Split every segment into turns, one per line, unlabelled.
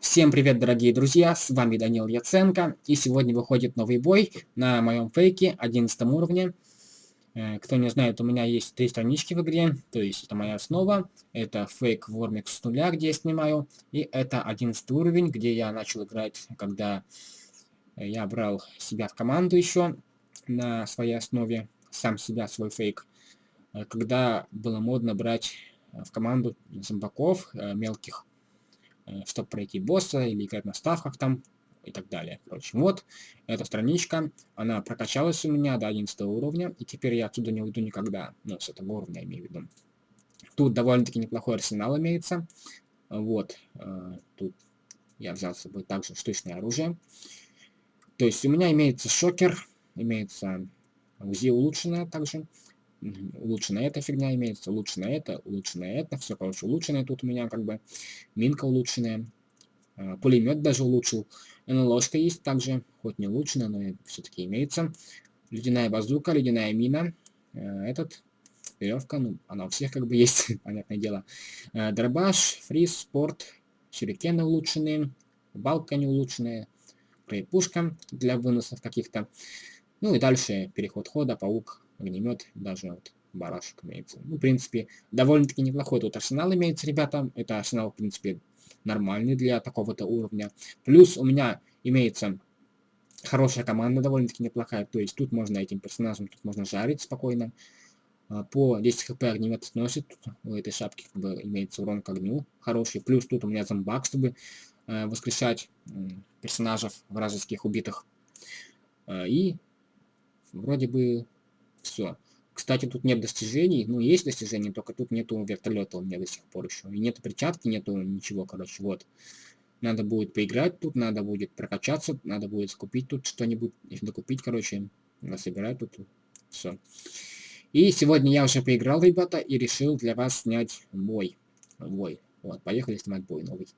Всем привет, дорогие друзья, с вами Данил Яценко, и сегодня выходит новый бой на моем фейке 11 уровне. Э, кто не знает, у меня есть три странички в игре, то есть это моя основа, это фейк Вормикс с нуля, где я снимаю, и это 11 уровень, где я начал играть, когда я брал себя в команду еще на своей основе, сам себя, свой фейк, э, когда было модно брать в команду зомбаков, э, мелких Э, чтобы пройти босса или играть на ставках там и так далее. Короче, вот эта страничка, она прокачалась у меня до 11 уровня, и теперь я отсюда не уйду никогда. Ну, с этого уровня имею в виду. Тут довольно-таки неплохой арсенал имеется. Вот, э, тут я взял с собой также штучное оружие. То есть у меня имеется шокер, имеется УЗИ улучшенное также улучшенная эта фигня имеется, улучшенная это, улучшенная это, все, короче, улучшенное тут у меня как бы, минка улучшенная, а, пулемет даже улучшил, НЛОшка есть также, хоть не улучшенная, но все-таки имеется, ледяная базука, ледяная мина, а, этот, веревка, ну, она у всех как бы есть, понятное дело, а, дробаш, фриз, спорт, сюрикены улучшенные, балка не улучшенная, пушка для выносов каких-то, ну и дальше переход хода, паук, огнемет, даже вот барашек имеется. Ну, в принципе, довольно-таки неплохой тут арсенал имеется, ребята. Это арсенал, в принципе, нормальный для такого-то уровня. Плюс у меня имеется хорошая команда, довольно-таки неплохая. То есть тут можно этим персонажем, тут можно жарить спокойно. А, по 10 хп огнемет сносит. У этой шапки как бы имеется урон к огню хороший. Плюс тут у меня зомбак, чтобы э, воскрешать персонажей вражеских убитых. Э, и вроде бы все. Кстати, тут нет достижений. Ну, есть достижения, только тут нету вертолета у меня до сих пор еще. И нету перчатки, нету ничего, короче, вот. Надо будет поиграть тут, надо будет прокачаться, надо будет скупить тут что-нибудь, докупить, короче, собирать тут. Все. И сегодня я уже поиграл, ребята, и решил для вас снять бой. Бой. Вот, поехали снимать бой новый.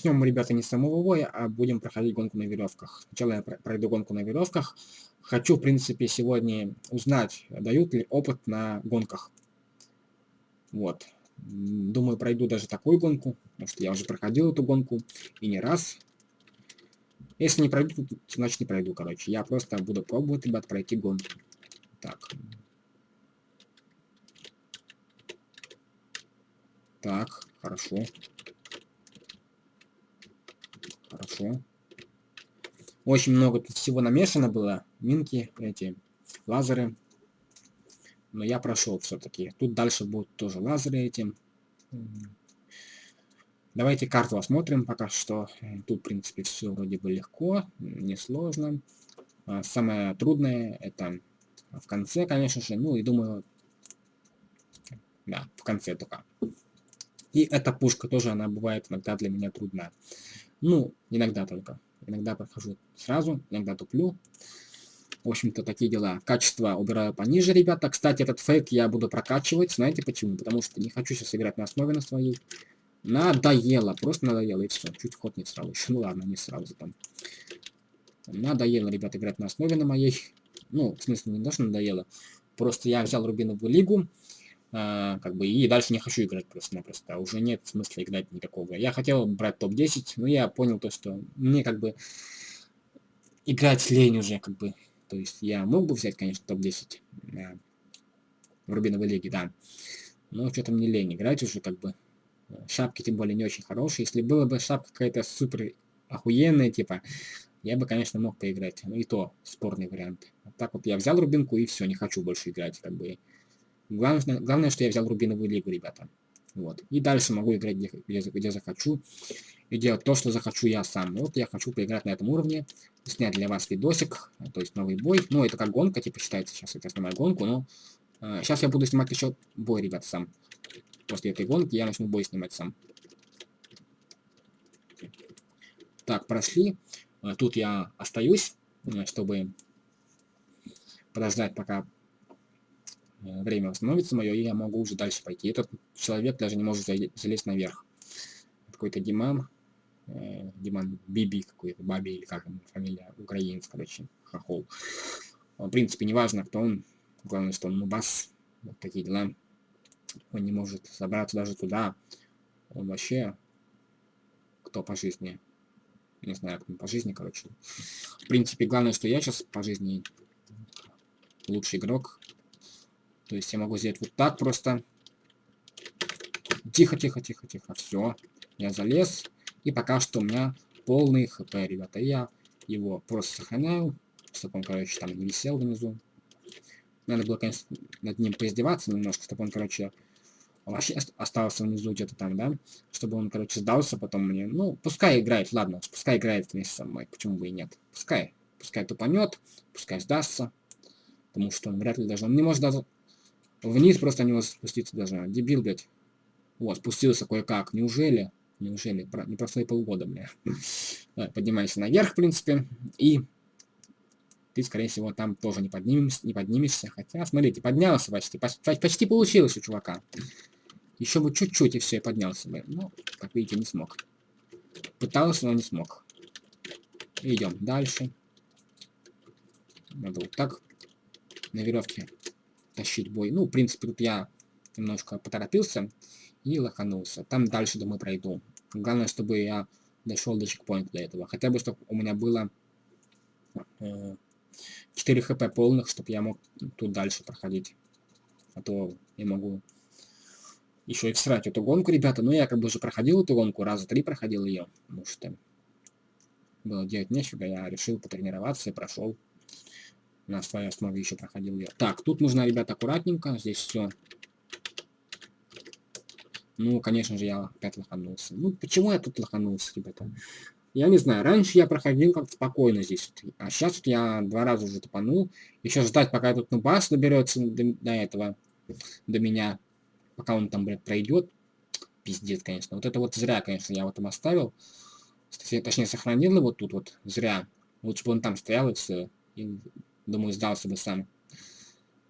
Начнем мы, ребята, не с самого боя, а будем проходить гонку на веревках. Сначала я пройду гонку на веревках. Хочу, в принципе, сегодня узнать, дают ли опыт на гонках. Вот. Думаю, пройду даже такую гонку, потому что я уже проходил эту гонку и не раз. Если не пройду, значит не пройду, короче. Я просто буду пробовать, ребят, пройти гонку. Так. Так, хорошо. Хорошо. Очень много тут всего намешано было. Минки, эти, лазеры. Но я прошел все-таки. Тут дальше будут тоже лазеры эти. Давайте карту осмотрим пока что. Тут, в принципе, все вроде бы легко, несложно. А самое трудное это в конце, конечно же. Ну и думаю, да, в конце только. И эта пушка тоже, она бывает иногда для меня трудная. Ну, иногда только. Иногда прохожу сразу, иногда туплю. В общем-то, такие дела. Качество убираю пониже, ребята. Кстати, этот фейк я буду прокачивать. Знаете почему? Потому что не хочу сейчас играть на основе на своей. Надоело. Просто надоело, и все. Чуть ход не сразу. Еще, ну ладно, не сразу там. Надоело, ребят, играть на основе на моей. Ну, в смысле, не даже надоело. Просто я взял Рубиновую лигу. А, как бы, и дальше не хочу играть просто-напросто. Уже нет смысла играть никакого. Я хотел брать топ-10, но я понял то, что мне как бы играть лень уже, как бы. То есть я мог бы взять, конечно, топ-10 э, в Рубиновой лиге, да. Но что-то мне лень играть уже, как бы. Шапки, тем более, не очень хорошие. Если было бы шапка какая-то супер охуенная, типа, я бы, конечно, мог поиграть. Ну и то, спорный вариант. Так вот я взял Рубинку и все, не хочу больше играть, как бы. Главное, главное, что я взял Рубиновую лигу, ребята. Вот. И дальше могу играть где, где, захочу. И делать то, что захочу я сам. Вот я хочу поиграть на этом уровне. Снять для вас видосик. То есть новый бой. Ну, это как гонка, типа, считается. Сейчас я снимаю гонку, но... Э, сейчас я буду снимать еще бой, ребят, сам. После этой гонки я начну бой снимать сам. Так, прошли. Э, тут я остаюсь, чтобы подождать, пока время восстановится мое, и я могу уже дальше пойти. Этот человек даже не может залезть наверх. Какой-то Диман. Диман Биби какой-то, Баби или как он, фамилия, украинец, короче, хохол. В принципе, не важно, кто он. Главное, что он нубас. Вот такие дела. Он не может забраться даже туда. Он вообще кто по жизни не знаю, как по жизни, короче. В принципе, главное, что я сейчас по жизни лучший игрок. То есть я могу сделать вот так просто. Тихо, тихо, тихо, тихо. Все. Я залез. И пока что у меня полный хп, ребята. Я его просто сохраняю. Чтобы он, короче, там не висел внизу. Надо было, конечно, над ним поиздеваться немножко, чтобы он, короче, вообще остался внизу где-то там, да, чтобы он, короче, сдался потом мне. Ну, пускай играет, ладно, пускай играет вместе со мной, почему бы и нет. Пускай, пускай тупанет, пускай сдастся, потому что он вряд ли даже, он не может даже вниз просто не спуститься даже, дебил, блядь. Вот, спустился кое-как, неужели? Неужели? Не прошло и полгода, бля. Поднимайся наверх, в принципе, и ты, скорее всего, там тоже не, поднимешься, не поднимешься. Хотя, смотрите, поднялся почти. Почти, почти получилось у чувака. Еще бы чуть-чуть, и все, и поднялся бы. Но, как видите, не смог. Пытался, но не смог. Идем дальше. Надо вот так на веревке тащить бой. Ну, в принципе, тут я немножко поторопился и лоханулся. Там дальше, думаю, пройду. Главное, чтобы я дошел до чекпоинта для этого. Хотя бы, чтобы у меня было э, 4 хп полных, чтобы я мог тут дальше проходить. А то я могу еще и всрать эту гонку, ребята. Но я как бы уже проходил эту гонку, раза три проходил ее. Потому что было делать нечего, я решил потренироваться и прошел. На своей основе еще проходил ее. Так, тут нужно, ребята, аккуратненько. Здесь все. Ну, конечно же, я опять лоханулся. Ну, почему я тут лоханулся, ребята? Я не знаю, раньше я проходил как-то спокойно здесь. А сейчас вот я два раза уже топанул. Еще ждать, пока этот нубас доберется до, до этого, до меня пока он там, блядь, пройдет. Пиздец, конечно. Вот это вот зря, конечно, я вот там оставил. Точнее, сохранил его тут вот зря. Лучше бы он там стоял и все. И, думаю, сдался бы сам.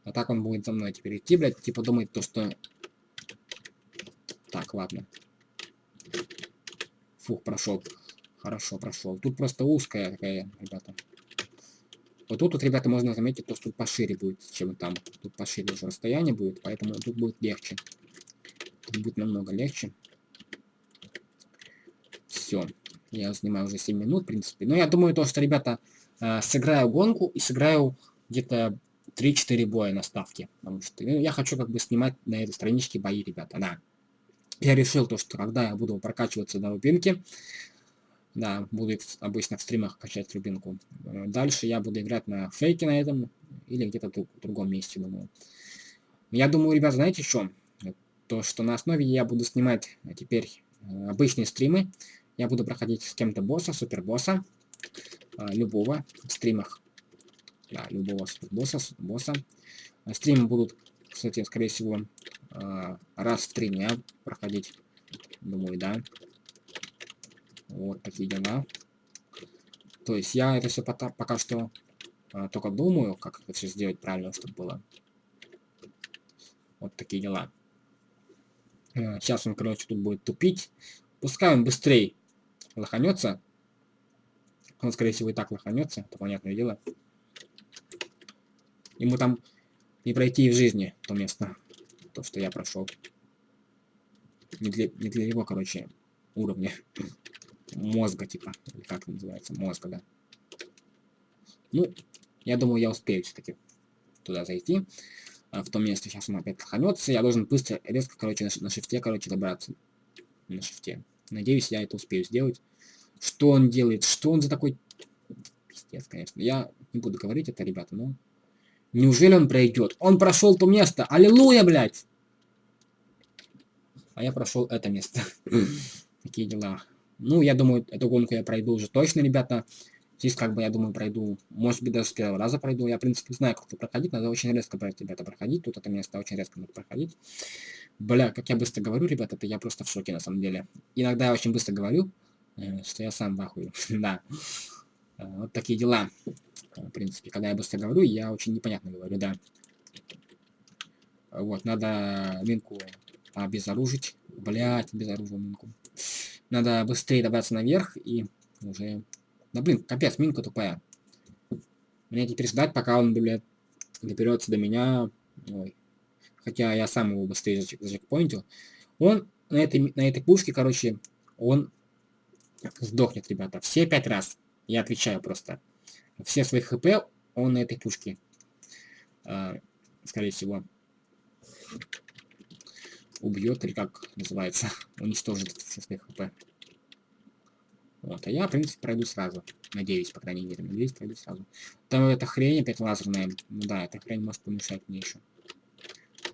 А так он будет за мной теперь идти, блядь. Типа думает то, что... Так, ладно. Фух, прошел. Хорошо, прошел. Тут просто узкая такая, ребята. Вот тут, вот, ребята, можно заметить, то, что тут пошире будет, чем там. Тут пошире уже расстояние будет, поэтому тут будет легче. Тут будет намного легче. Все. Я снимаю уже 7 минут, в принципе. Но я думаю, то, что, ребята, э, сыграю гонку и сыграю где-то 3-4 боя на ставке. Потому что ну, я хочу как бы снимать на этой страничке бои, ребята, да. Я решил то, что когда я буду прокачиваться на рубинке, да, буду обычно в стримах качать рубинку. Э, дальше я буду играть на фейке на этом или где-то в другом месте, думаю. Я думаю, ребят, знаете что? то, что на основе я буду снимать теперь э, обычные стримы. Я буду проходить с кем-то босса, супербосса, любого в стримах. Да, любого супербосса, босса. Э, стримы будут, кстати, скорее всего, раз в три дня проходить. Думаю, да. Вот такие дела. То есть я это все пока, пока что только думаю, как это все сделать правильно, чтобы было. Вот такие дела. Сейчас он, короче, тут будет тупить. Пускай он быстрее лоханется. Он, скорее всего, и так лоханется, это понятное дело. Ему там не пройти и в жизни то место, то, что я прошел. Не для, не для его, короче, уровня мозга, типа, или как это называется, мозга, да. Ну, я думаю, я успею все-таки туда зайти. А, в том месте. Сейчас он опять лоханется. Я должен быстро, резко, короче, на, на шифте, короче, добраться. На шифте. Надеюсь, я это успею сделать. Что он делает? Что он за такой... Пиздец, конечно. Я не буду говорить это, ребята, но... Неужели он пройдет? Он прошел то место. Аллилуйя, блядь! а я прошел это место. Такие дела. Ну, я думаю, эту гонку я пройду уже точно, ребята. Здесь, как бы, я думаю, пройду, может быть, даже с первого раза пройду. Я, в принципе, знаю, как это проходить. Надо очень резко, ребята, проходить. Тут это место очень резко надо проходить. Бля, как я быстро говорю, ребята, это я просто в шоке, на самом деле. Иногда я очень быстро говорю, что я сам в ахуе. да. Э, вот такие дела. Э, в принципе, когда я быстро говорю, я очень непонятно говорю, да. Вот, надо минку обезоружить. Блять, обезоружил минку. Надо быстрее добраться наверх и уже да блин, капец, минка тупая. Мне теперь ждать, пока он, блядь, доберется до меня. Ой. Хотя я сам его быстрее зачекпоинтил. Он на этой, на этой пушке, короче, он сдохнет, ребята. Все пять раз. Я отвечаю просто. Все свои хп он на этой пушке. А, скорее всего. Убьет, или как называется. Уничтожит все свои хп. Вот, а я, в принципе, пройду сразу. Надеюсь, по крайней мере. Надеюсь, пройду сразу. Там эта хрень опять лазерная. Ну да, эта хрень может помешать мне еще.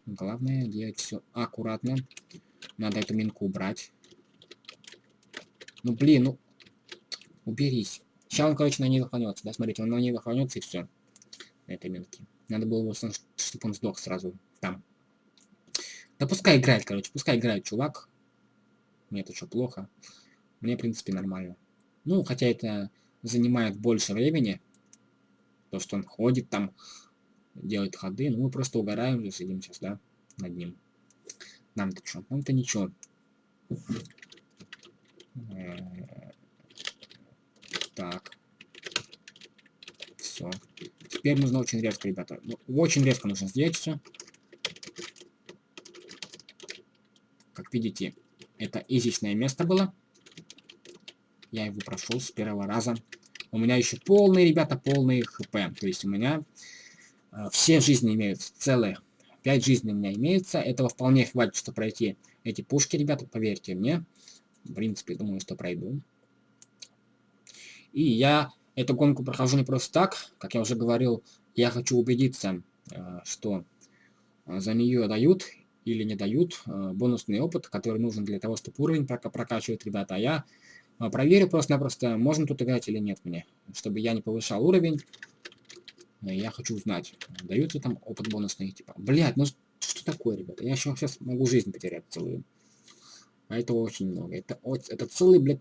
Главное делать все аккуратно. Надо эту минку убрать. Ну блин, ну. Уберись. Сейчас он, короче, на ней лоханется. Да, смотрите, он на ней лоханется и все. На этой минке. Надо было его, чтобы он сдох сразу там. Да пускай играет, короче, пускай играет, чувак. Мне это что, плохо? Мне, в принципе, нормально. Ну, хотя это занимает больше времени. То, что он ходит там, делает ходы. Ну, мы просто угораем сидим сейчас, да, над ним. Нам-то что? Нам-то ничего. Так. Все. Теперь нужно очень резко, ребята. Очень резко нужно сделать все. Как видите, это изичное место было. Я его прошел с первого раза. У меня еще полные, ребята, полные хп. То есть у меня э, все жизни имеются, целые. пять жизней у меня имеется. Этого вполне хватит, чтобы пройти эти пушки, ребята, поверьте мне. В принципе, думаю, что пройду. И я эту гонку прохожу не просто так. Как я уже говорил, я хочу убедиться, э, что за нее дают или не дают э, бонусный опыт, который нужен для того, чтобы уровень прокачивать, ребята. А я проверю просто-напросто, можно тут играть или нет мне. Чтобы я не повышал уровень. Э, я хочу узнать, даются там опыт бонусный. Типа, блядь, ну что такое, ребята? Я еще сейчас могу жизнь потерять целую. А это очень много. Это, это целый, блядь,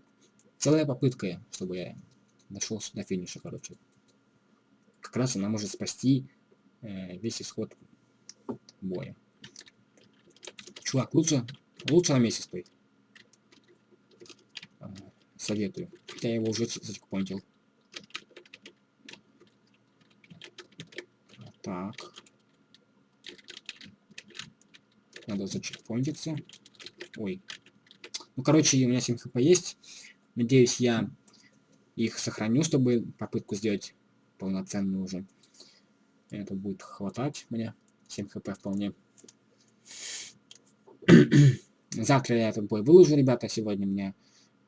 целая попытка, чтобы я дошел до финиша, короче. Как раз она может спасти э, весь исход боя. Чувак, лучше, лучше на месте стоит советую. Хотя я его уже зачекпоинтил. Так. Надо зачекпоинтиться. Ой. Ну, короче, у меня 7 хп есть. Надеюсь, я их сохраню, чтобы попытку сделать полноценную уже. Это будет хватать мне. 7 хп вполне. Завтра я этот бой выложу, ребята. Сегодня мне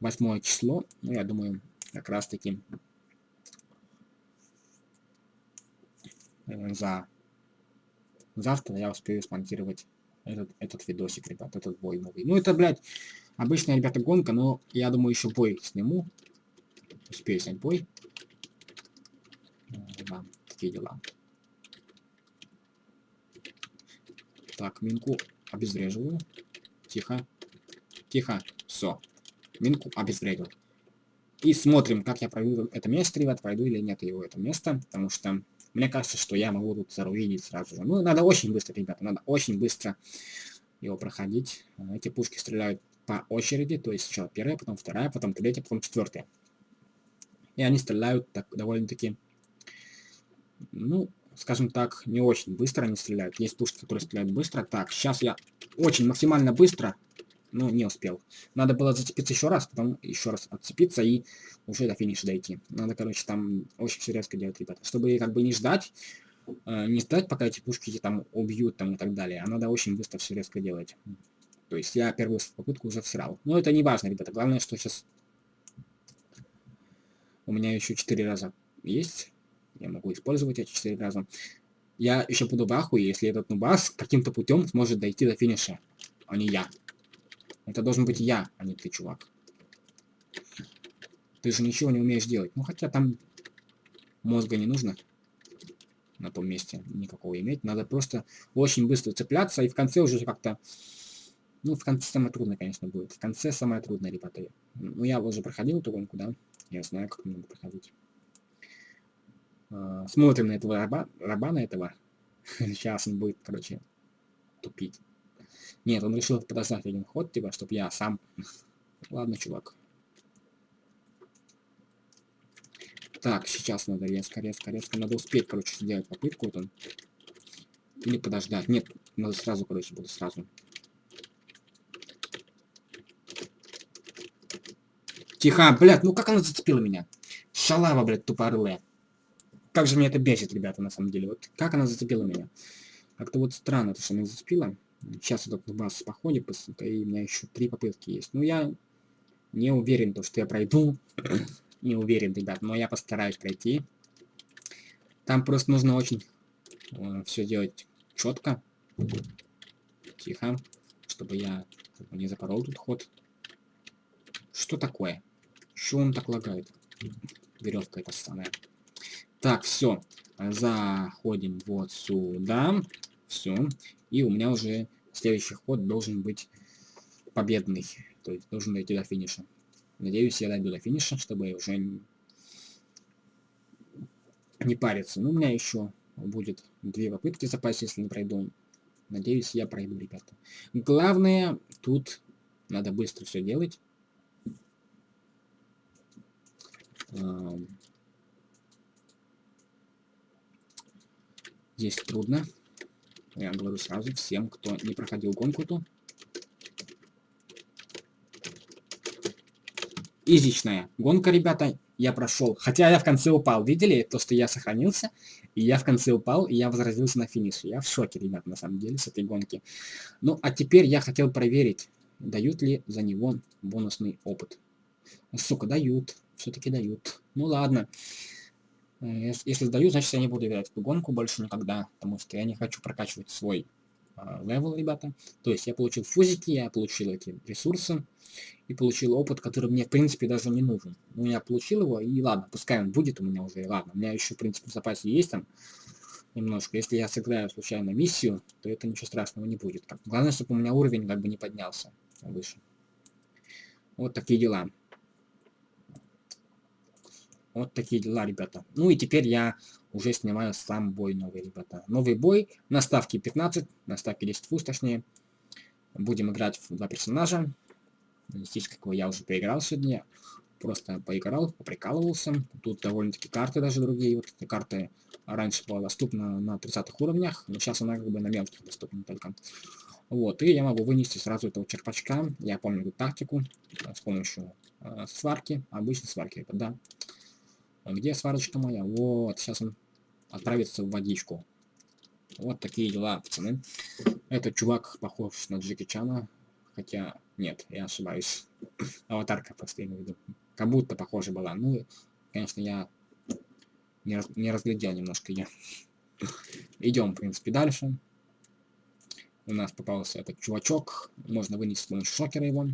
восьмое число. Ну, я думаю, как раз таки э, за завтра я успею смонтировать этот, этот видосик, ребят, этот бой новый. Ну, это, блядь, обычная, ребята, гонка, но я думаю, еще бой сниму. Успею снять бой. Э, да, такие дела. Так, минку обезвреживаю. Тихо. Тихо. Все. Минку обезвредил. И смотрим, как я пройду это место, ребят, пройду или нет его это место, потому что мне кажется, что я могу тут заруинить сразу же. Ну, надо очень быстро, ребята, надо очень быстро его проходить. Эти пушки стреляют по очереди, то есть сначала первая, потом вторая, потом третья, потом четвертая. И они стреляют так довольно-таки, ну, скажем так, не очень быстро они стреляют. Есть пушки, которые стреляют быстро. Так, сейчас я очень максимально быстро но не успел. Надо было зацепиться еще раз, потом еще раз отцепиться и уже до финиша дойти. Надо, короче, там очень все резко делать, ребята. Чтобы как бы не ждать, э, не ждать, пока эти пушки там убьют там и так далее. А надо очень быстро все резко делать. То есть я первую попытку уже всрал. Но это не важно, ребята. Главное, что сейчас у меня еще 4 раза есть. Я могу использовать эти 4 раза. Я еще буду в ахуе, если этот нубас каким-то путем сможет дойти до финиша, а не я. Это должен быть я, а не ты, чувак. Ты же ничего не умеешь делать. Ну, хотя там мозга не нужно на том месте никакого иметь. Надо просто очень быстро цепляться, и в конце уже как-то... Ну, в конце самое трудное, конечно, будет. В конце самое трудное, ребята. Ну, я уже проходил эту гонку, да? Я знаю, как надо проходить. А, смотрим на этого раба, раба на этого. Сейчас он будет, короче, тупить. Нет, он решил подождать один ход, типа, чтобы я сам... Ладно, чувак. Так, сейчас надо резко, резко, резко. Надо успеть, короче, сделать попытку. Вот он. Или подождать. Нет, надо сразу, короче, буду сразу. Тихо, блядь, ну как она зацепила меня? Шалава, блядь, тупорылая. Как же меня это бесит, ребята, на самом деле. Вот как она зацепила меня? Как-то вот странно, то, что она зацепила. Сейчас этот бас походит быстренько, и у меня еще три попытки есть. Ну, я не уверен, то, что я пройду. не уверен, ребят, но я постараюсь пройти. Там просто нужно очень э, все делать четко. Тихо. Чтобы я не запорол тут ход. Что такое? Что он так лагает? Веревка это самая. Так, все. Заходим вот сюда. Все. И у меня уже следующий ход должен быть победный. То есть должен дойти до финиша. Надеюсь, я дойду до финиша, чтобы уже не париться. Но у меня еще будет две попытки в запасе, если не пройду. Надеюсь, я пройду, ребята. Главное, тут надо быстро все делать. Здесь трудно. Я говорю сразу всем, кто не проходил гонку ту. Изичная гонка, ребята, я прошел. Хотя я в конце упал. Видели то, что я сохранился? И я в конце упал, и я возразился на финише. Я в шоке, ребят, на самом деле, с этой гонки. Ну, а теперь я хотел проверить, дают ли за него бонусный опыт. Сука, дают. Все-таки дают. Ну ладно. Э, если сдаю, значит я не буду играть эту гонку больше никогда, потому что я не хочу прокачивать свой э, level, ребята. То есть я получил фузики, я получил эти ресурсы и получил опыт, который мне в принципе даже не нужен. Ну я получил его, и ладно, пускай он будет у меня уже, и ладно. У меня еще в принципе в запасе есть там немножко. Если я сыграю случайно миссию, то это ничего страшного не будет. Главное, чтобы у меня уровень как бы не поднялся выше. Вот такие дела. Вот такие дела, ребята. Ну и теперь я уже снимаю сам бой новый, ребята. Новый бой на ставке 15, на ставке 10 фуз, точнее. Будем играть в два персонажа. Здесь, какого я уже поиграл сегодня. Просто поиграл, поприкалывался. Тут довольно-таки карты даже другие. Вот эта карта раньше была доступна на 30 уровнях, но сейчас она как бы на мелких доступна только. Вот, и я могу вынести сразу этого черпачка. Я помню эту тактику с помощью э, сварки, обычной сварки, это да. А где сварочка моя? Вот, сейчас он отправится в водичку. Вот такие дела, пацаны. Этот чувак похож на Джеки Чана. Хотя, нет, я ошибаюсь. Аватарка просто имею в виду. Как будто похожа была. Ну, конечно, я не, раз, не разглядел немножко я. Идем, в принципе, дальше. У нас попался этот чувачок. Можно вынести с шокера его.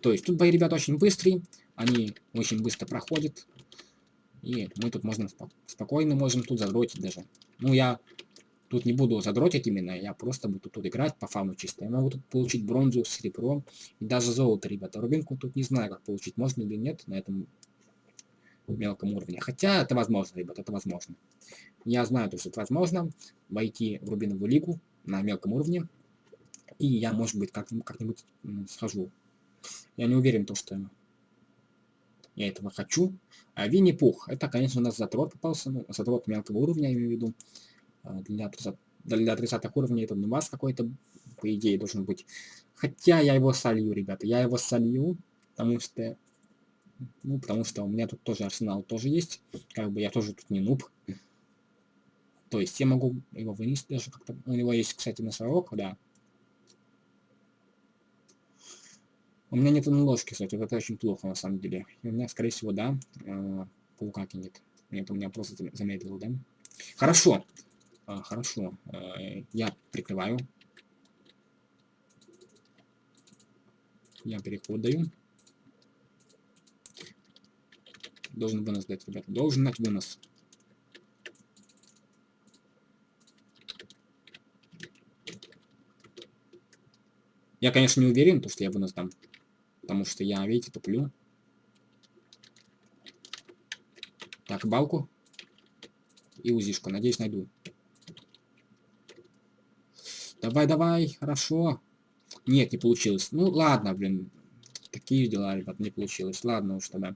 То есть тут бои, ребята, очень быстрые. Они очень быстро проходят. И мы тут можно спо спокойно можем тут задротить даже. Ну, я тут не буду задротить именно, я просто буду тут играть по фауну чисто. Я могу тут получить бронзу, серебро и даже золото, ребята. Рубинку тут не знаю, как получить, можно или нет на этом мелком уровне. Хотя это возможно, ребят, это возможно. Я знаю, что это возможно войти в Рубиновую лигу на мелком уровне. И я, может быть, как-нибудь как схожу. Я не уверен, то, что я этого хочу. А Винни-Пух. Это, конечно, у нас затрот попался. Ну, затрот мелкого уровня, я имею в виду. А, для 30, для 30 уровней это у вас какой-то, по идее, должен быть. Хотя я его солью, ребята. Я его солью, потому что... Ну, потому что у меня тут тоже арсенал тоже есть. Как бы я тоже тут не нуб. То есть я могу его вынести даже как-то. У него есть, кстати, носорог, да. У меня нет ложки, кстати, это очень плохо на самом деле. И у меня, скорее всего, да, э, паука нет. Нет, у меня просто замедлил, да. Хорошо. Э, хорошо. Э, я прикрываю. Я переход даю. Должен вынос дать, ребята. Должен дать вынос. Я, конечно, не уверен, то, что я вынос дам. Потому что я, видите, туплю. Так, балку. И узишку. Надеюсь, найду. Давай, давай, хорошо. Нет, не получилось. Ну, ладно, блин. Такие дела, ребят, не получилось. Ладно уж тогда.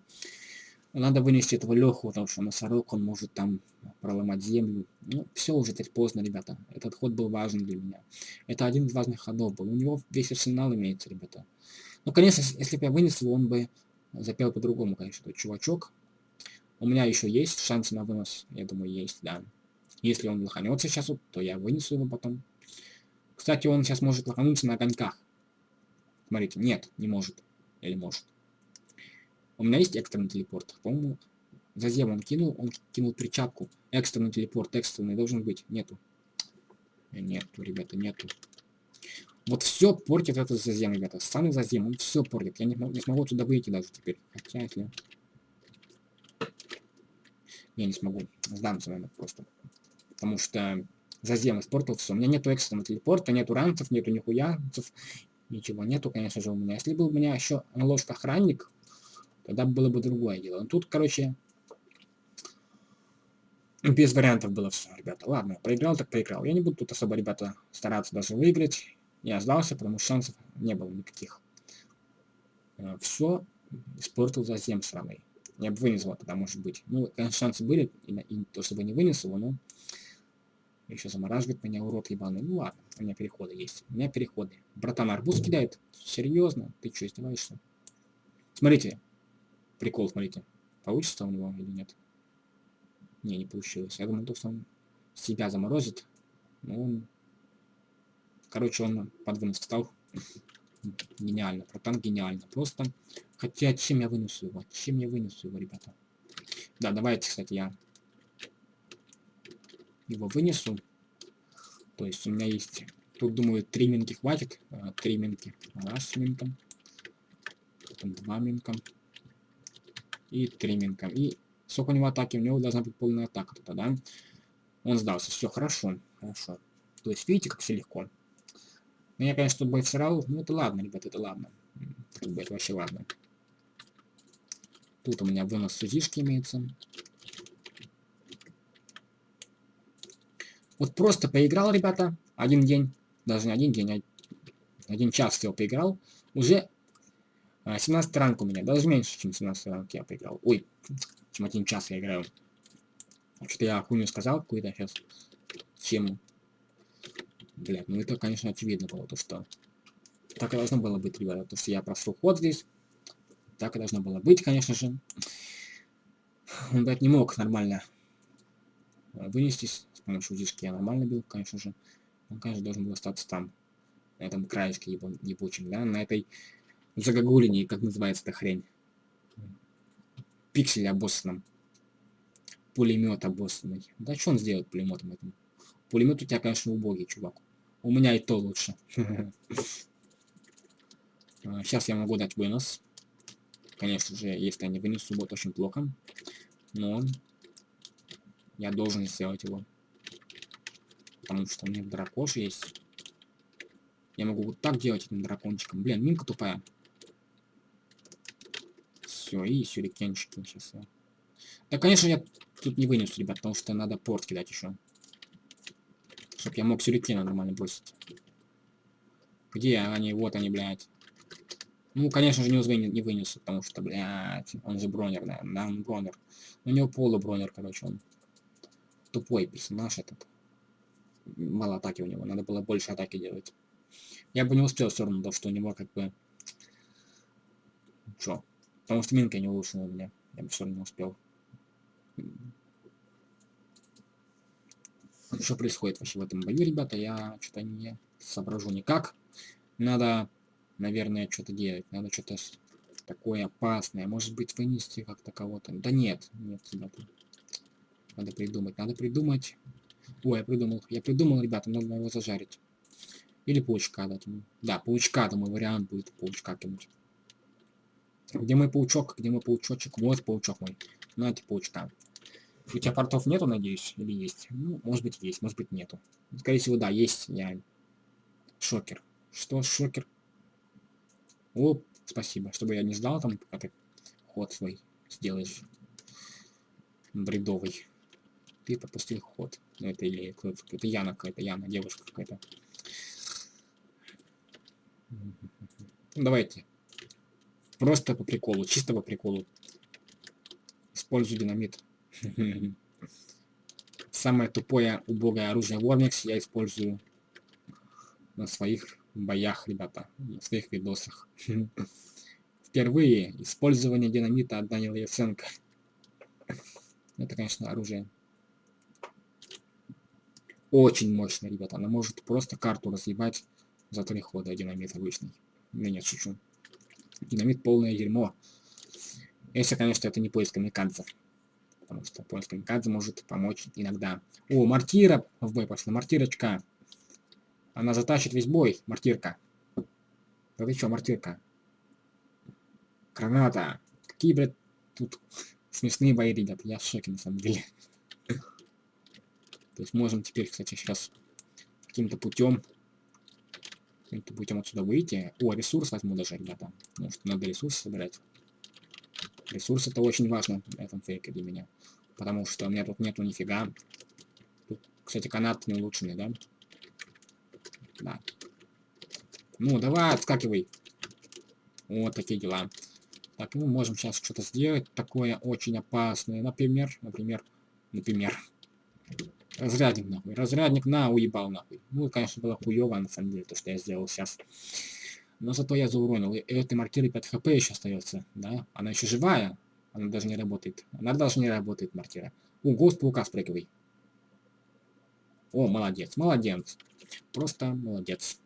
Надо вынести этого Леху, потому что носорог, он может там проломать землю. Ну, все уже теперь поздно, ребята. Этот ход был важен для меня. Это один из важных ходов был. У него весь арсенал имеется, ребята. Ну, конечно, если бы я вынес его, он бы запел по-другому, конечно, этот чувачок. У меня еще есть шансы на вынос. Я думаю, есть, да. Если он лоханется сейчас, то я вынесу его потом. Кстати, он сейчас может лохануться на огоньках. Смотрите, нет, не может. Или может. У меня есть экстренный телепорт. По-моему, за зем он кинул, он кинул причапку. Экстренный телепорт, экстренный должен быть. Нету. Нету, ребята, нету. Вот все портит этот зазем, ребята. Самый зазем, он все портит. Я не, не смогу туда выйти даже теперь. Хотя, если... Я не смогу. Сдамся, наверное, просто. Потому что зазем испортил все. У меня нету экстренного телепорта, нету ранцев, нету нихуя. Ничего нету, конечно же, у меня. Если был у меня еще ложка охранник, тогда было бы другое дело. Но тут, короче, без вариантов было все, ребята. Ладно, проиграл так проиграл. Я не буду тут особо, ребята, стараться даже выиграть. Я сдался, потому что шансов не было никаких. Э, все испортил за зем сраный. Я бы вынес его тогда, может быть. Ну, шансы были, и, и то, чтобы не вынес его, но... Еще замораживает меня, урод ебаный. Ну ладно, у меня переходы есть. У меня переходы. Братан, арбуз кидает. Серьезно? Ты что, издеваешься? Смотрите, Прикол, смотрите. Получится у него или нет? Не, не получилось. Я думал, что он себя заморозит. Но он... Короче, он под встал. Гениально. Протан гениально. Просто... Хотя, чем я вынесу его? Чем я вынесу его, ребята? Да, давайте, кстати, я его вынесу. То есть у меня есть... Тут, думаю, три минки хватит. А, три минки. Раз минка. Потом два минка и триммингом. И сколько у него атаки? У него должна быть полная атака тогда, да? Он сдался. Все, хорошо. Хорошо. То есть, видите, как все легко. Ну, я, конечно, бой всрал. Ну, это ладно, ребят, это ладно. Как бы это вообще ладно. Тут у меня вынос сузишки имеется. Вот просто поиграл, ребята, один день, даже не один день, а один час всего поиграл, уже 17 а, ранг у меня, даже меньше, чем 17 ранг я поиграл. Ой, чем один час я играю. Что-то я хуйню сказал какую-то сейчас. Чем? Блядь, ну это, конечно, очевидно было, то что... Так и должно было быть, ребята, то что я просру ход здесь. Так и должно было быть, конечно же. Он, блядь, не мог нормально вынестись с помощью дишки. Я нормально бил, конечно же. Он, конечно, должен был остаться там. На этом краешке ебучем, да, на этой загогулине, как называется эта хрень. Пиксель обоссанном. Пулемет обоссанный. Да что он сделает пулеметом этим? Пулемет у тебя, конечно, убогий, чувак. У меня и то лучше. Сейчас а, я могу дать вынос. Конечно же, если я не вынесу, будет очень плохо. Но я должен сделать его. Потому что у меня дракош есть. Я могу вот так делать этим дракончиком. Блин, минка тупая. Все, и сюрикенчики сейчас. Я... Да, конечно, я тут не вынесу, ребят, потому что надо порт кидать еще. Чтоб я мог сюрикена нормально бросить. Где они? Вот они, блядь. Ну, конечно же, не, вынес, не вынесу, потому что, блядь, он же бронер, наверное, да, он бронер. У него полубронер, короче, он тупой персонаж этот. Мало атаки у него, надо было больше атаки делать. Я бы не успел все равно, то, что у него как бы... Чё? Потому что минка не улучшена у меня. Я бы все равно успел. Что происходит вообще в этом бою, ребята? Я что-то не соображу никак. Надо, наверное, что-то делать. Надо что-то такое опасное. Может быть, вынести как-то кого-то. Да нет, нет, ребята. Надо придумать. Надо придумать. Ой, я придумал. Я придумал, ребята, надо его зажарить. Или паучка дать ему. Да, паучка, думаю, вариант будет паучка кинуть. Где мой паучок? Где мой паучочек? Вот паучок мой. Знаете, паучка. У тебя портов нету, надеюсь? Или есть? Ну, может быть, есть, может быть, нету. Скорее всего, да, есть. Я... Шокер. Что, шокер? О, спасибо. Чтобы я не ждал там, пока ты ход свой сделаешь. Бредовый. Ты пропустил ход. Ну, это или. Это Яна какая-то, Яна, девушка какая-то. Давайте. Просто по приколу, чисто по приколу. Использую динамит. Самое тупое, убогое оружие Вормикс я использую на своих боях, ребята, на своих видосах. Впервые использование динамита от Данила Яценко. Это, конечно, оружие очень мощное, ребята. Она может просто карту разъебать за три хода динамит обычный. Я нет, шучу. Динамит полное дерьмо. Если, конечно, это не поиск камикадзе. Потому что поиск камикадзе может помочь иногда. О, мартира в бой пошла. Мартирочка. Она затащит весь бой. Мартирка. Да ты чё, мартирка? Граната. Какие, блядь, тут смешные бои, ребят. Я в шоке, на самом деле. То есть можем теперь, кстати, сейчас каким-то путем каким-то путем отсюда выйти. О, ресурс возьму даже, ребята. Может, надо ресурсы собирать. Ресурс это очень важно в этом фейке для меня. Потому что у меня тут нету нифига. Тут, кстати, канат не улучшенный, да? Да. Ну, давай, отскакивай. Вот такие дела. Так, мы можем сейчас что-то сделать такое очень опасное. Например, например, например. Разрядник нахуй. Разрядник на уебал нахуй. Ну, конечно, было хуево на самом деле, то, что я сделал сейчас. Но зато я зауронил. И этой маркеры 5 хп еще остается, да? Она еще живая. Она даже не работает. Она даже не работает, мартира. О, гост паука спрыгивай. О, молодец, молодец. Просто молодец.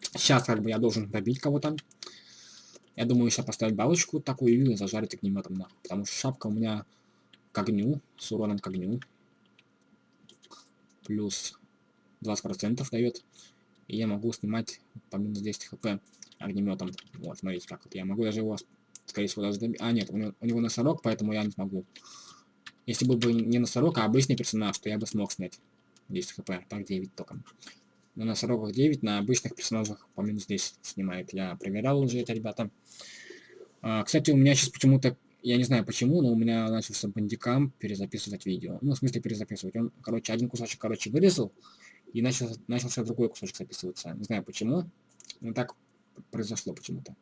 Сейчас как бы я должен добить кого-то. Я думаю, сейчас поставить балочку такую и зажарить огнеметом нахуй. Потому что шапка у меня к огню, с уроном к огню плюс 20% дает. И я могу снимать по минус 10 хп огнеметом. Вот, смотрите, как вот я могу даже его, скорее всего, даже добить. А, нет, у него, у него носорог, поэтому я не смогу. Если был бы не носорог, а обычный персонаж, то я бы смог снять 10 хп, так 9 только. На носорогах 9, на обычных персонажах по минус 10 снимает. Я проверял уже это, ребята. А, кстати, у меня сейчас почему-то я не знаю почему, но у меня начался бандикам перезаписывать видео. Ну, в смысле перезаписывать. Он, короче, один кусочек, короче, вырезал, и начал, начался другой кусочек записываться. Не знаю почему, но так произошло почему-то.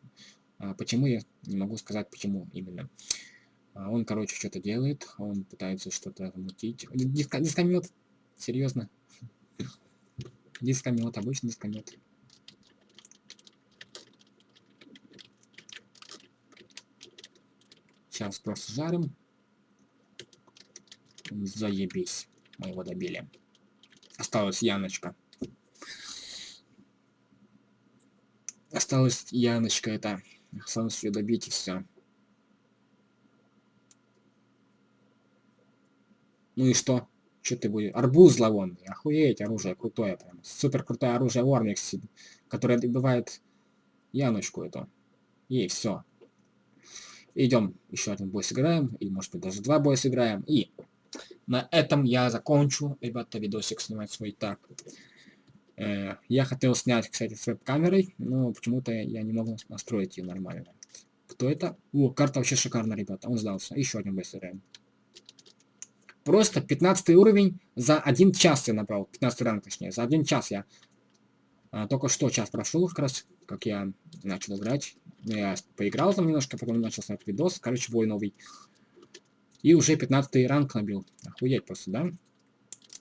А, почему, я не могу сказать, почему именно. А, он, короче, что-то делает, он пытается что-то мутить. Диско, дискомет, серьезно. Дискомет, обычный дискомет. Сейчас просто жарим. Заебись. Мы его добили. Осталась Яночка. Осталась Яночка это. Осталось ее добить и все. Ну и что? Что ты будешь? Арбуз зловонный. Охуеть, оружие крутое прям. Супер крутое оружие Вормикс, которое добивает Яночку эту. И все. Идем еще один бой сыграем, или может быть даже два боя сыграем. И на этом я закончу, ребята, видосик снимать свой так. Э, я хотел снять, кстати, с веб-камерой, но почему-то я не могу настроить ее нормально. Кто это? О, карта вообще шикарная, ребята. Он сдался. Еще один сыграем. Просто 15 уровень за один час я набрал. 15 ранг, точнее. За один час я. А, только что час прошел, как раз, как я начал играть. Я поиграл там немножко, потом начал снять видос. Короче, бой новый. И уже 15 ранг набил. Охуеть просто, да?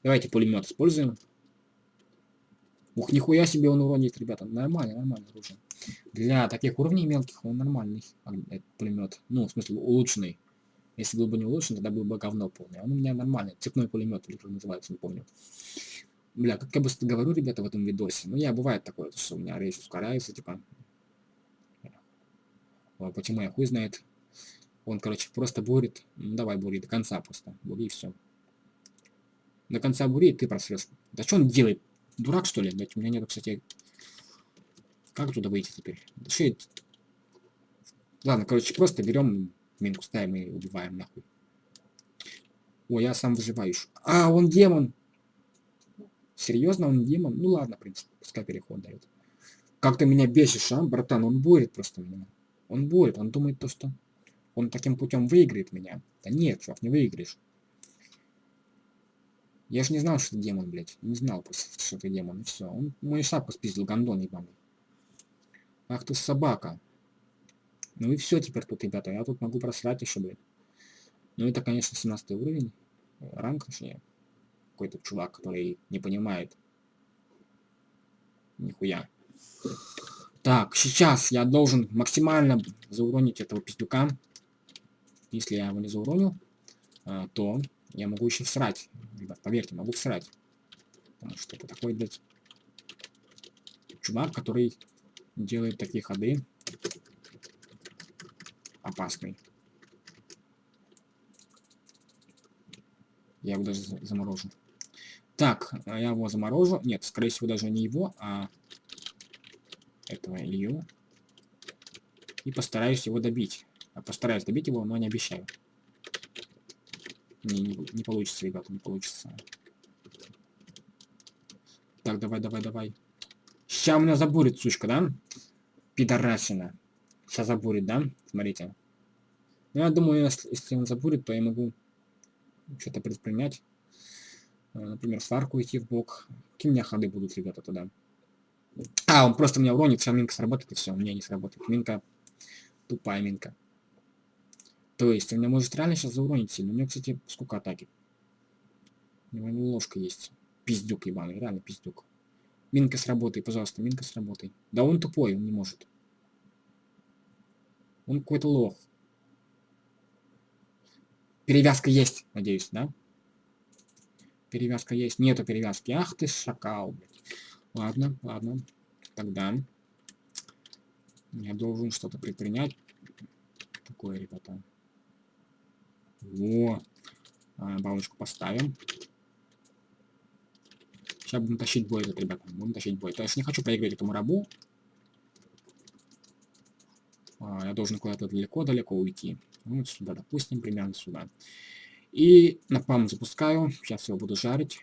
Давайте пулемет используем. Ух, нихуя себе он уронит, ребята. Нормально, нормально оружие. Для таких уровней мелких он нормальный. Пулемет. Ну, в смысле, улучшенный. Если был бы не улучшен, тогда был бы говно полное. Он у меня нормальный. Цепной пулемет, или как называется, не помню. Бля, как я быстро говорю, ребята, в этом видосе. Ну, я бывает такое, что у меня речь ускоряется, типа, Почему я хуй знает. Он, короче, просто бурит. Ну, давай бури до конца просто. Бури и все. До конца бури, и ты просрешь. Да что он делает? Дурак, что ли? Блять, у меня нету, кстати... Как туда выйти теперь? Шеет. Ладно, короче, просто берем минку ставим и убиваем нахуй. О, я сам выживающий. А, он демон. Серьезно, он демон? Ну ладно, в принципе, пускай переход дает. Как ты меня бесишь, а, братан? Он борет просто меня. Он борет, он думает то, что он таким путем выиграет меня. Да нет, чувак, не выиграешь. Я же не знал, что это демон, блядь. Не знал что это демон. И все. Он мою шапку спиздил, гандон ебаный. Ах ты собака. Ну и все теперь тут, ребята. Я тут могу просрать еще, блядь. Ну это, конечно, 17 уровень. Ранг, точнее. Какой-то чувак, который не понимает. Нихуя. Так, сейчас я должен максимально зауронить этого пиздюка. Если я его не зауроню, а, то я могу еще всрать. Ребят, поверьте, могу всрать. Потому что это такой, блядь, чувак, который делает такие ходы. Опасный. Я его даже заморожу. Так, а я его заморожу. Нет, скорее всего, даже не его, а этого Илью. И постараюсь его добить. А постараюсь добить его, но не обещаю. Не, не, не получится, ребята, не получится. Так, давай, давай, давай. У меня забурит, сучка, да? Пидорасина. Сейчас забурит, да? Смотрите. Ну, я думаю, если, если он забурит, то я могу что-то предпринять. Э, например, сварку идти в бок. Какие у меня ходы будут, ребята, тогда? А, он просто меня уронит, вся минка сработает, и все, у меня не сработает. Минка, тупая минка. То есть, он меня может реально сейчас зауронить сильно. У него, кстати, сколько атаки? У него ложка есть. Пиздюк ебаный, реально пиздюк. Минка сработай, пожалуйста, минка сработай. Да он тупой, он не может. Он какой-то лох. Перевязка есть, надеюсь, да? Перевязка есть. Нету перевязки. Ах ты шакал. Ладно, ладно. Тогда я должен что-то предпринять. Такое, ребята. Во. Балочку поставим. Сейчас будем тащить бой этот, ребята. Будем тащить бой. То есть не хочу проиграть этому рабу. А, я должен куда-то далеко-далеко уйти. Вот сюда, допустим, примерно сюда. И напалм запускаю. Сейчас его буду жарить.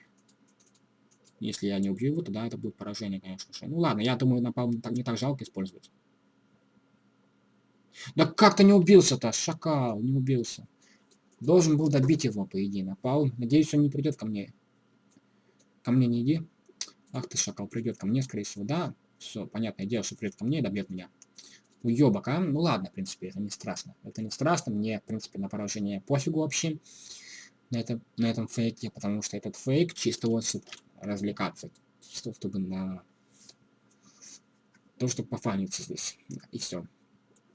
Если я не убью его, тогда это будет поражение, конечно же. Ну ладно, я думаю, напалм так, не так жалко использовать. Да как то не убился-то, шакал, не убился. Должен был добить его, по идее, напал. Надеюсь, он не придет ко мне. Ко мне не иди. Ах ты, шакал, придет ко мне, скорее всего, да. Все, понятное дело, что придет ко мне и добьет меня. Уебок, а? Ну ладно, в принципе, это не страшно. Это не страшно, мне, в принципе, на поражение пофигу вообще. На, это, на этом фейке, потому что этот фейк чисто вот чтобы развлекаться. Чисто чтобы на... То, чтобы пофаниться здесь. И все.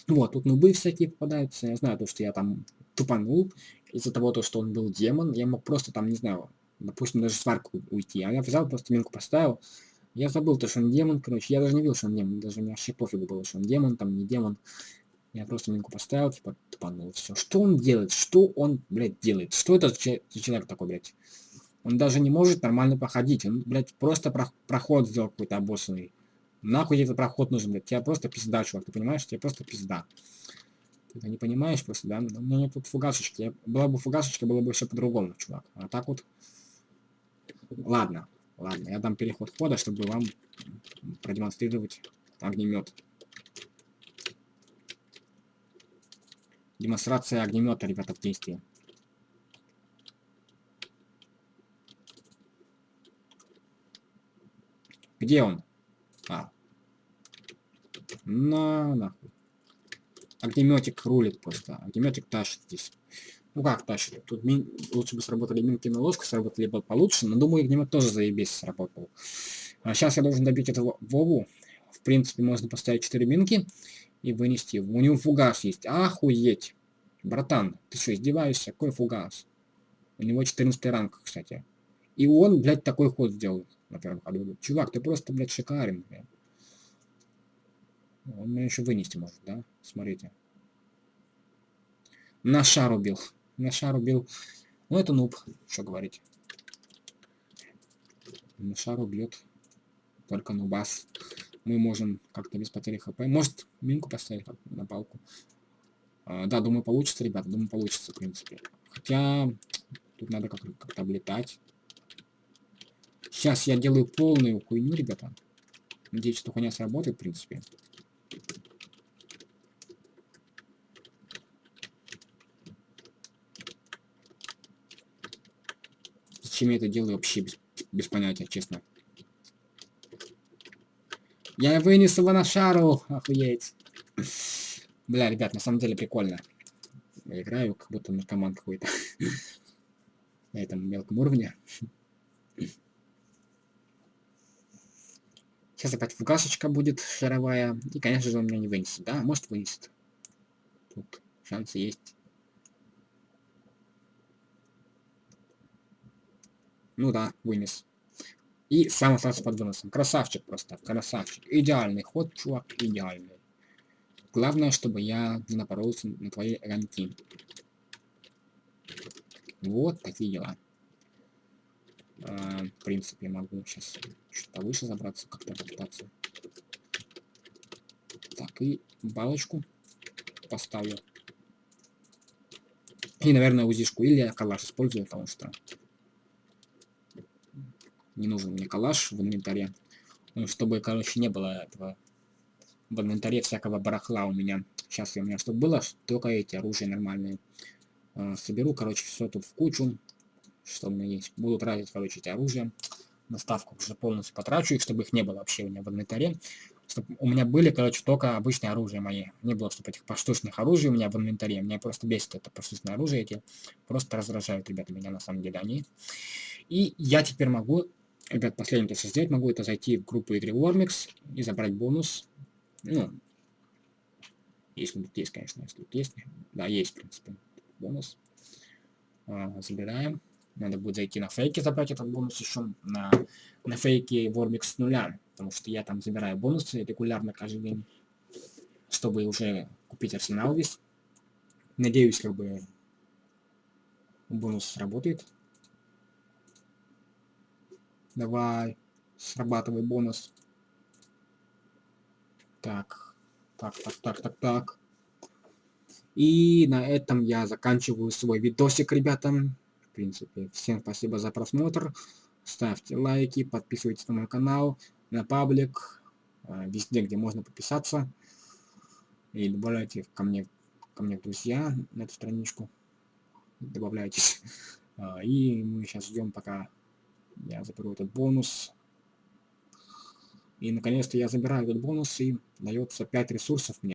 Вот, тут нубы всякие попадаются. Я знаю то, что я там тупанул из-за того, то, что он был демон. Я мог просто там, не знаю, допустим, даже сварку уйти. А я взял, просто минку поставил. Я забыл то, что он демон, короче. Я даже не видел, что он демон. Даже мне вообще пофигу было, что он демон, там не демон. Я просто минку поставил, типа, тупанул, все. Что он делает? Что он, блядь, делает? Что это за человек такой, блядь? Он даже не может нормально походить. Он, блядь, просто про проход сделал какой-то обоссанный. Нахуй этот проход нужен, блядь? Тебя просто пизда, чувак, ты понимаешь? Тебе просто пизда. Ты не понимаешь просто, да? У меня нет тут фугасочки. Была бы фугасочка, было бы все по-другому, чувак. А так вот... Ладно, ладно, я дам переход хода, чтобы вам продемонстрировать огнемет. Демонстрация огнемета, ребята, в действии. Где он? А. На, нахуй. Огнеметик рулит просто. Огнеметик тащит здесь. Ну как тащит? Тут мин... лучше бы сработали минки на ложку, сработали бы получше, но думаю, огнемет тоже заебись сработал. А сейчас я должен добить этого Вову. В принципе, можно поставить 4 минки и вынести его. У него фугас есть. Охуеть. Братан, ты что, издеваешься? Какой фугас? У него 14 ранг, кстати. И он, блядь, такой ход сделал на. Чувак, ты просто, блядь, шикарен, блядь. Он меня еще вынести может, да? Смотрите. На шар убил. На шар убил. Ну, это нуб, что говорить. На шар убьет только нубас. Мы можем как-то без потери хп. Может, минку поставить на палку. А, да, думаю, получится, ребята, думаю, получится, в принципе. Хотя, тут надо как-то как облетать. Сейчас я делаю полную хуйню, ребята. Надеюсь, что хуйня сработает, в принципе. Зачем я это делаю, вообще без, без понятия, честно. Я вынес его на шару, охуеть. Бля, ребят, на самом деле прикольно. Я играю, как будто наркоман какой-то. На этом мелком уровне. Сейчас опять фугасочка будет шаровая. И, конечно же, он меня не вынесет. Да, может вынесет. Тут шансы есть. Ну да, вынес. И сам остался под выносом. Красавчик просто, красавчик. Идеальный ход, чувак, идеальный. Главное, чтобы я не напоролся на твои ранки. Вот такие дела. А, в принципе, могу сейчас что-то выше забраться, как-то попытаться. Так, и балочку поставлю. И, наверное, узишку. Или калаш использую, потому что не нужен мне калаш в инвентаре. Ну, чтобы, короче, не было этого в инвентаре всякого барахла у меня. Сейчас у меня чтобы было, только эти оружия нормальные. А, соберу, короче, все тут в кучу что у меня есть. Буду тратить, короче, эти оружия. Наставку уже полностью потрачу их, чтобы их не было вообще у меня в инвентаре. Чтобы у меня были, короче, только обычные оружия мои. Не было, чтобы этих поштучных оружий у меня в инвентаре. Меня просто бесит это поштучное оружие эти. Просто раздражают, ребята, меня на самом деле они. И я теперь могу, ребят, последнее, то, что сделать, могу это зайти в группу игры Warmix и забрать бонус. Ну, если тут есть, конечно, если тут есть. Да, есть, в принципе, бонус. А, забираем. Надо будет зайти на фейки, забрать этот бонус еще на, на фейке Вормик с нуля. Потому что я там забираю бонусы регулярно каждый день. Чтобы уже купить арсенал весь. Надеюсь, как бы бонус сработает. Давай, срабатывай бонус. Так, так, так, так, так, так. И на этом я заканчиваю свой видосик, ребята принципе. Всем спасибо за просмотр. Ставьте лайки, подписывайтесь на мой канал, на паблик, э, везде, где можно подписаться. И добавляйте ко мне, ко мне в друзья на эту страничку. Добавляйтесь. А, и мы сейчас ждем, пока я заберу этот бонус. И наконец-то я забираю этот бонус, и дается 5 ресурсов мне.